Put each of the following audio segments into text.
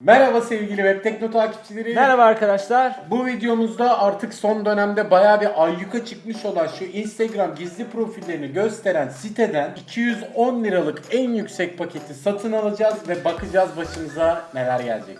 Merhaba sevgili Web Tekno takipçileri. Merhaba arkadaşlar. Bu videomuzda artık son dönemde bayağı bir ayyuka çıkmış olan şu Instagram gizli profillerini gösteren siteden 210 liralık en yüksek paketi satın alacağız ve bakacağız başımıza neler gelecek.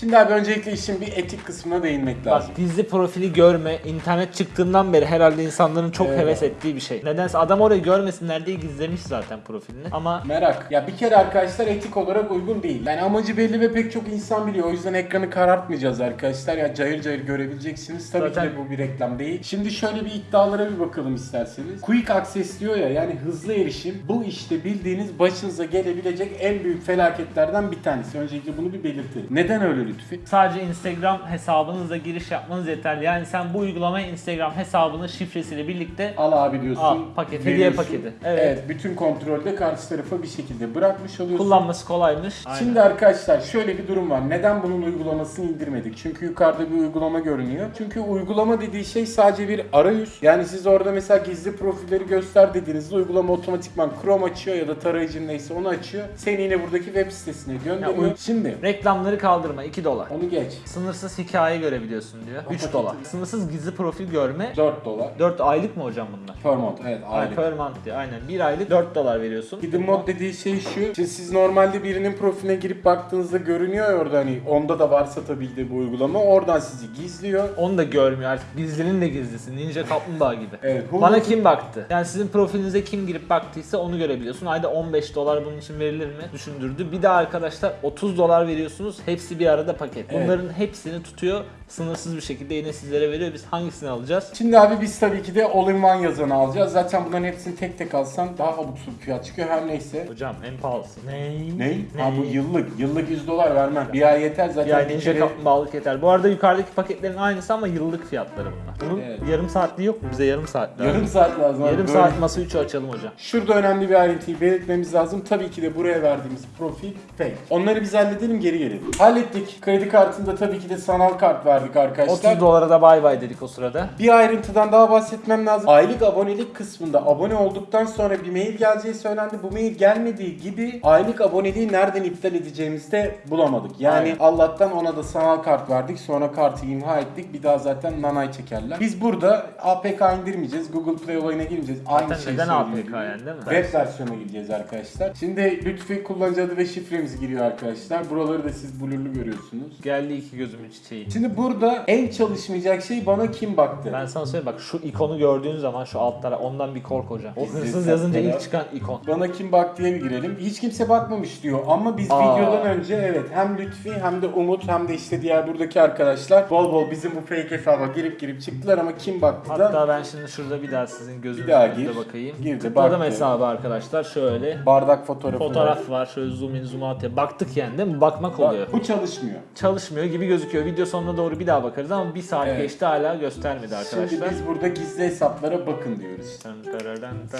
Şimdi abi öncelikle işin bir etik kısmına değinmek Bak lazım. gizli profili görme internet çıktığından beri herhalde insanların çok Evet. heves ettiği bir şey. Nedense adam orayı görmesinler diye gizlemiş zaten profilini. Ama Merak. Ya bir kere arkadaşlar etik olarak uygun değil. Yani amacı belli ve pek çok insan biliyor. O yüzden ekranı karartmayacağız arkadaşlar. Ya cayır cayır görebileceksiniz. Tabii Zaten- ki de bu bir reklam değil. Şimdi şöyle bir iddialara bir bakalım isterseniz. Quick access diyor ya yani hızlı erişim. Bu işte bildiğiniz başınıza gelebilecek en büyük felaketlerden bir tanesi. Öncelikle bunu bir belirtelim. Neden öyle Lütfi? sadece Instagram hesabınızla giriş yapmanız yeterli. Yani sen bu uygulamayı Instagram hesabının şifresiyle birlikte Al abi diyorsun. Al, paket, hediye paketi. Evet. bütün kontrolde karşı tarafa bir şekilde bırakmış oluyorsun. kullanması kolaymış. Aynen. Şimdi arkadaşlar şöyle bir durum var. Neden bunun uygulamasını indirmedik? Çünkü yukarıda bir uygulama görünüyor. Çünkü uygulama dediği şey sadece bir arayüz. Yani siz orada mesela gizli profilleri göster dediğinizde uygulama otomatikman Chrome açıyor ya da tarayıcın neyse onu açıyor. Seni yine buradaki web sitesine gönderiyor. Ya Şimdi Reklamları kaldırma 2 dolar. onu geç. Sınırsız hikaye görebiliyorsun diyor. 3 dolar. Sınırsız gizli profil görme 4 dolar. 4 aylık mı hocam bunlar? Per month evet Ay, aylık. per month diyor. Aynen. 1 aylık 4 dolar veriyorsun. Hidden mod dediği şey şu. Şimdi siz normalde birinin profiline girip baktığınızda görünüyor ya orada hani onda da varsa tabii de bu uygulama. Oradan sizi gizliyor. Onu da görmüyor artık. Gizlinin de gizlisi. Ninja kaplumbağa gibi. Evet, Hulu- Bana kim baktı? Yani sizin profilinize kim girip baktıysa onu görebiliyorsun. Ayda 15 dolar bunun için verilir mi? Düşündürdü. Bir de arkadaşlar 30 dolar veriyorsunuz. Hepsi bir arada paket. Evet. Bunların hepsini tutuyor. Sınırsız bir şekilde yine sizlere veriyor. Biz hangisini alacağız? Şimdi abi biz tabii ki de all-in-one yazanı alacağız. Zaten bunların hepsini tek tek alsan daha abuk subuk fiyat çıkıyor. Her neyse. Hocam en pahalısı. Ne? Ne? Ne? Ha bu yıllık. Yıllık 100 dolar vermem. Bir ay yeter zaten. Yani bir ninja kere- kaplumbağalık yeter. Bu arada yukarıdaki paketlerin aynısı ama yıllık fiyatları bunlar. Bunun Evet. yarım saatliği yok mu? Bize yarım saat lazım. Yarım saat lazım. abi. Yarım Böyle- saat masa 3'ü açalım hocam. Şurada önemli bir ayrıntıyı belirtmemiz lazım. Tabii ki de buraya verdiğimiz profil fake. Onları biz halledelim geri gelelim. Hallettik. Kredi kartında tabii ki de sanal kart verdik arkadaşlar. 30 dolara da bay bay dedik o sırada. Bir ayrıntıdan daha bahsetmem lazım. Aylık abonelik kısmında abone olduktan sonra bir mail geleceği söylendi. Bu mail gelmediği gibi aylık aboneliği nereden iptal edeceğimizi de bulamadık. Yani Aynen. Allah'tan ona da sanal kart verdik. Sonra kartı imha ettik. Bir daha zaten nanay çekerler. Biz burada APK indirmeyeceğiz. Google Play olayına girmeyeceğiz. Aynı şeyi neden. APK yani değil mi? Web versiyona gideceğiz arkadaşlar. Şimdi Lütfi kullanıcı adı ve şifremiz giriyor arkadaşlar. Buraları da siz blurlu görüyorsunuz. Geldi iki gözümün çiçeği. Şimdi burada en çalışmayacak şey bana kim baktı? Ben sana söyleyeyim bak şu ikonu gördüğün zaman şu altlara ondan bir kork hocam. O hırsız yazınca ilk çıkan ikon. Bana kim baktı diye bir girelim. Hiç kimse bakmamış diyor ama biz Aa. videodan önce evet hem Lütfi hem de Umut hem de işte diğer buradaki arkadaşlar bol bol bizim bu fake hesaba girip girip çıktılar ama kim baktı da Hatta ben şimdi şurada bir daha sizin gözünüzün Bir daha önünde bakayım. Gir de Tıkladım baktı. hesabı arkadaşlar şöyle. bardak fotoğrafı var. Fotoğraf var şöyle zoom in zoom out ya. Baktık yani değil mi? Bakmak Bak, oluyor. Bu çalışmıyor. Çalışmıyor gibi gözüküyor. Video sonuna doğru bir daha bakarız ama bir saat Evet. geçti hala göstermedi Şimdi arkadaşlar. biz burada gizli hesaplara bakın diyoruz. Şimdi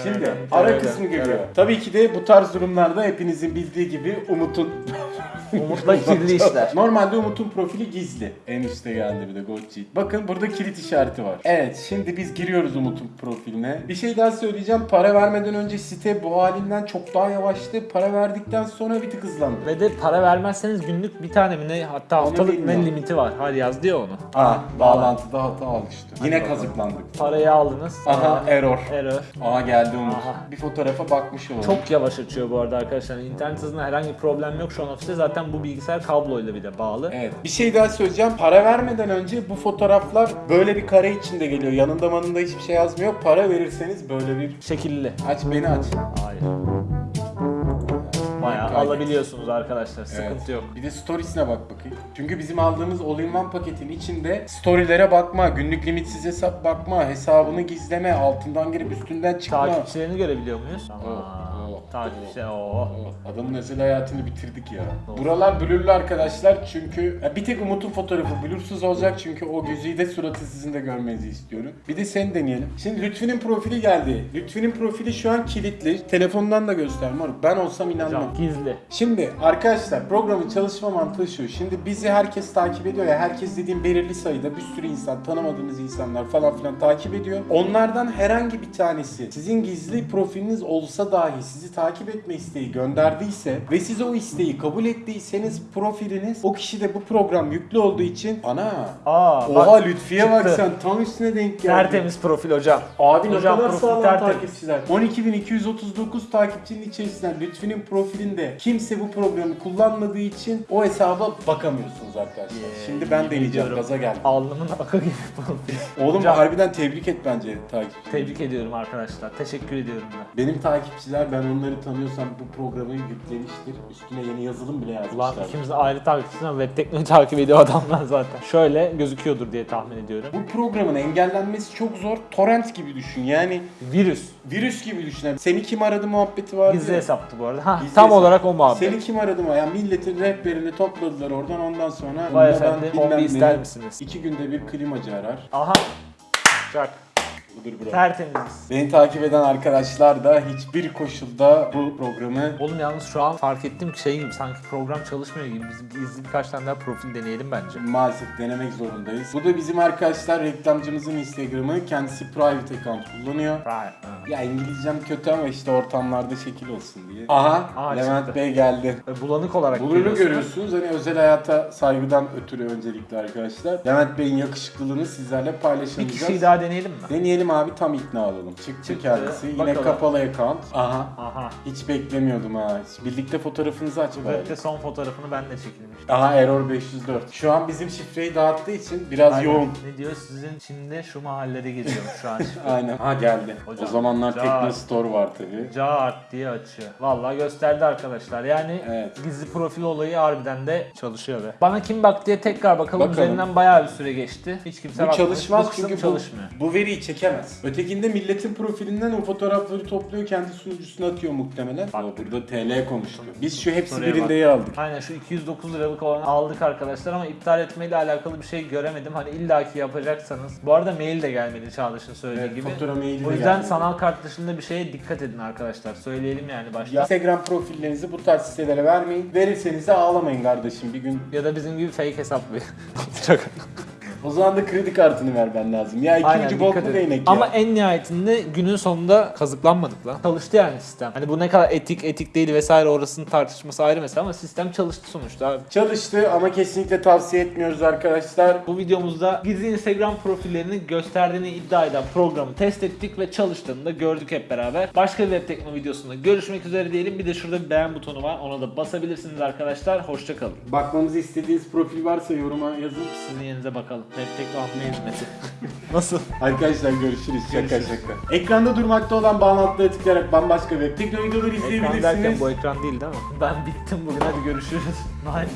Şimdi ara kısmı geliyor. Tabii ki de bu tarz durumlarda hepinizin bildiği gibi Umut'un Umut'la kirli işler. Normalde Umut'un profili gizli. En üstte geldi bir de Cheat. Bakın burada kilit işareti var. Evet şimdi biz giriyoruz Umut'un profiline. Bir şey daha söyleyeceğim. Para vermeden önce site bu halinden çok daha yavaştı. Para verdikten sonra bir tık hızlandı. Ve de para vermezseniz günlük bir tane mi ne hatta haftalık ne limiti var. Hadi yazdı ya onu. Aa bağlantıda hata oluştu. Yine bakalım. kazıklandık. Parayı aldınız. Aha error. Error. Aa geldi Umut. Aha. Bir fotoğrafa bakmış olalım. Çok yavaş açıyor bu arada arkadaşlar. İnternet hızında herhangi bir problem yok şu an ofiste. Zaten bu bilgisayar kabloyla bir de bağlı. Evet. Bir şey daha söyleyeceğim. Para vermeden önce bu fotoğraflar böyle bir kare içinde geliyor. Yanında manında hiçbir şey yazmıyor. Para verirseniz böyle bir Şekilli. aç beni aç. Hayır. Bayağı Kaydet. alabiliyorsunuz arkadaşlar. Sıkıntı Evet. yok. Bir de storiesine bak bakayım. Çünkü bizim aldığımız all-in-one paketin içinde storylere bakma, günlük limitsiz hesap bakma, hesabını gizleme, altından girip üstünden çıkma. Takipçilerini görebiliyor muyuz? Tamam. Takipçi. Oh, Adamın özel hayatını bitirdik ya. Doğru. Buralar blurlu arkadaşlar çünkü ya bir tek Umut'un fotoğrafı blursuz olacak çünkü o güzide suratı sizin de görmenizi istiyorum. Bir de seni deneyelim. Şimdi Lütfi'nin profili geldi. Lütfi'nin profili şu an kilitli. Telefondan da göster moruk. Ben olsam inanmam. Hocam gizli. Şimdi arkadaşlar programın çalışma mantığı şu. Şimdi bizi herkes takip ediyor ya. Herkes dediğim belirli sayıda bir sürü insan, tanımadığınız insanlar falan filan takip ediyor. Onlardan herhangi bir tanesi sizin gizli profiliniz olsa dahi sizi takip etme isteği gönderdiyse ve siz o isteği kabul ettiyseniz profiliniz o kişi de bu program yüklü olduğu için ana Aa, Oha bak, Lütfiye bak sen tam üstüne denk geldin. Tertemiz profil hocam. Abi ne Hocam kadar profil sağlam tertemiz. takipçiler. 12.239 takipçinin içerisinden Lütfi'nin profilinde kimse bu programı kullanmadığı için o hesaba bakamıyorsunuz arkadaşlar. Yeah, Şimdi ben deneyeceğim. Gaza geldim. Alnımın akı gibi profil. Oğlum Hocam, harbiden tebrik et bence takipçileri. Tebrik ediyorum arkadaşlar. Teşekkür ediyorum ben. Benim takipçiler ben onları tanıyorsam bu programı yüklemiştir. Üstüne yeni yazılım bile Ulan yazmışlar. ikimiz de ayrı takipçiyiz ama web teknoloji takip ediyor adamlar zaten. Şöyle gözüküyordur diye tahmin ediyorum. Bu programın engellenmesi çok zor. Torrent gibi düşün. Yani Virüs. virüs gibi düşün. Yani Seni kim aradı muhabbeti var. Gizli hesaptı bu arada. Ha, Gizli tam hesap. olarak o muhabbet. Seni kim aradı mı? Yani milletin rehberini topladılar oradan ondan sonra. Vay "Bunda ben efendim, bilmem ne." ister misiniz? İki günde bir klimacı arar. Aha. Çak. Budur bro. Tertemiz. Beni takip eden arkadaşlar da hiçbir koşulda bu programı Oğlum yalnız şu an fark ettim ki şey gibi sanki program çalışmıyor gibi. Bizim gizli birkaç tane daha profil deneyelim bence. maalesef denemek zorundayız. Bu da bizim arkadaşlar reklamcımızın Instagram'ı. Kendisi private account kullanıyor. Right. ha. Ya İngilizcem kötü ama işte ortamlarda şekil olsun diye. Aha, Aha, Levent çıktı. Bey geldi. Ve Bulanık olarak Bulurlu görüyorsunuz. görüyorsunuz. Hani özel hayata saygıdan ötürü öncelikle arkadaşlar. Levent Bey'in yakışıklılığını sizlerle Bir paylaşamayacağız. kişiyi daha deneyelim mi? Deneyelim abi tam ikna olalım. Çıktı, Çıktı. kendisi. Yine Bakalım. kapalı account. Aha. Aha. Hiç beklemiyordum ha. Birlikte fotoğrafınızı aç bari. Web'de son fotoğrafını ben de çekilmiştim. Aha error 504. Şu an bizim şifreyi dağıttığı için biraz Aynen. yoğun. Ne diyor sizin şimdi şu mahallede geziyorum şu an. Aynen. Ha geldi. Hocam, o zamanlar ya. Tekno Store var tabii. Cart diye açıyor. Vallahi gösterdi arkadaşlar. Yani Evet. gizli profil olayı harbiden de çalışıyor be. Bana kim bak diye tekrar bakalım. Bakalım. Üzerinden bayağı bir süre geçti. Hiç kimse Bu bakmamış. çalışmaz Bu çünkü bu, çalışmıyor. bu veriyi çekemez. Ötekinde milletin profilinden o fotoğrafları topluyor kendi sunucusuna atıyor muhtemelen. O burada TL konuştu. Biz şu hepsi Soruya birindeyi aldık. Aynen şu 209 liralık olanı aldık arkadaşlar ama iptal etmeyle alakalı bir şey göremedim. Hani illaki yapacaksanız. Bu arada mail de gelmedi Çağdaş'ın söylediği Evet, gibi. fatura maili O de yüzden gelmedi. sanal kart dışında bir şeye dikkat edin arkadaşlar. Söyleyelim yani başta. Ya Instagram profillerinizi bu tarz sitelere vermeyin. Verirseniz de ağlamayın kardeşim bir gün. Ya da bizim gibi fake hesap bir. O zaman da kredi kartını vermen lazım. Ya Aynen ikinci bok dikkat mu edin. değnek ya? Ama en nihayetinde günün sonunda kazıklanmadık lan. Çalıştı yani sistem. Hani bu ne kadar etik etik değil vesaire orasının tartışması ayrı mesela ama sistem çalıştı sonuçta abi. Çalıştı ama kesinlikle tavsiye etmiyoruz arkadaşlar. Bu videomuzda gizli Instagram profillerini gösterdiğini iddia eden programı test ettik ve çalıştığını da gördük hep beraber. Başka bir web tekno videosunda görüşmek üzere diyelim. Bir de şurada bir beğen butonu var. Ona da basabilirsiniz arkadaşlar. Hoşçakalın. Bakmamızı istediğiniz profil varsa yoruma yazın. Sizin yerinize bakalım. Tekno atma hizmeti. Nasıl? Arkadaşlar görüşürüz. Şaka Görüşürüz. şaka. Ekranda durmakta olan bağlantılara tıklayarak bambaşka web tekno videoları Ekran derken izleyebilirsiniz. bu ekran değil değil mi? Ben bittim bugün hadi görüşürüz. Bye.